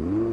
Mm-hmm.